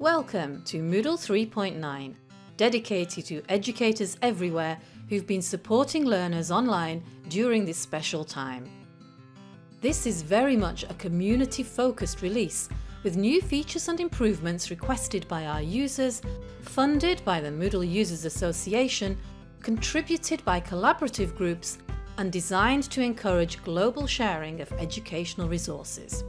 Welcome to Moodle 3.9, dedicated to educators everywhere who've been supporting learners online during this special time. This is very much a community-focused release with new features and improvements requested by our users, funded by the Moodle Users Association, contributed by collaborative groups and designed to encourage global sharing of educational resources.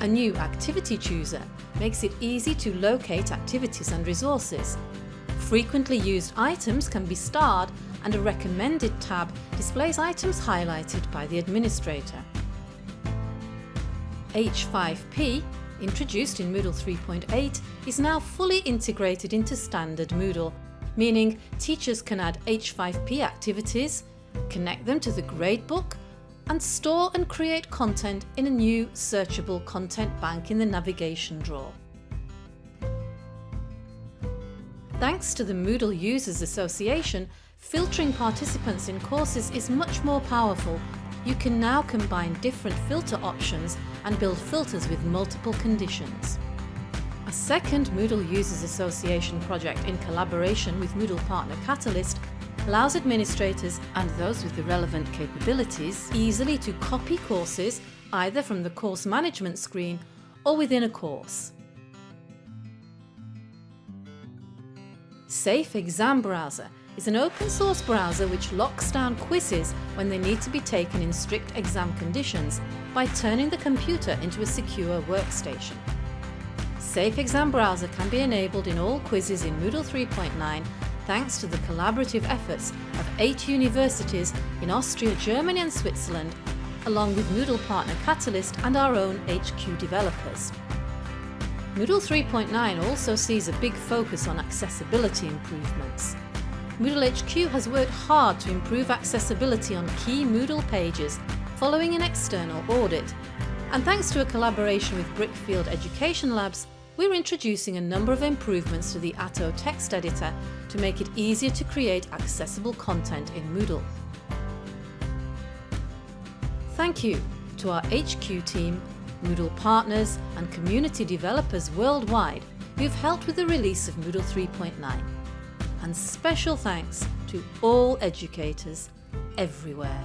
A new Activity Chooser makes it easy to locate activities and resources. Frequently used items can be starred and a Recommended tab displays items highlighted by the administrator. H5P, introduced in Moodle 3.8, is now fully integrated into standard Moodle, meaning teachers can add H5P activities, connect them to the gradebook and store and create content in a new searchable content bank in the navigation drawer. Thanks to the Moodle Users Association, filtering participants in courses is much more powerful. You can now combine different filter options and build filters with multiple conditions. A second Moodle Users Association project in collaboration with Moodle partner Catalyst allows administrators and those with the relevant capabilities easily to copy courses either from the course management screen or within a course. Safe Exam Browser is an open source browser which locks down quizzes when they need to be taken in strict exam conditions by turning the computer into a secure workstation. Safe Exam Browser can be enabled in all quizzes in Moodle 3.9 thanks to the collaborative efforts of eight universities in Austria, Germany and Switzerland, along with Moodle partner Catalyst and our own HQ developers. Moodle 3.9 also sees a big focus on accessibility improvements. Moodle HQ has worked hard to improve accessibility on key Moodle pages following an external audit, and thanks to a collaboration with Brickfield Education Labs, we're introducing a number of improvements to the Atto text editor to make it easier to create accessible content in Moodle. Thank you to our HQ team, Moodle partners and community developers worldwide who've helped with the release of Moodle 3.9. And special thanks to all educators everywhere.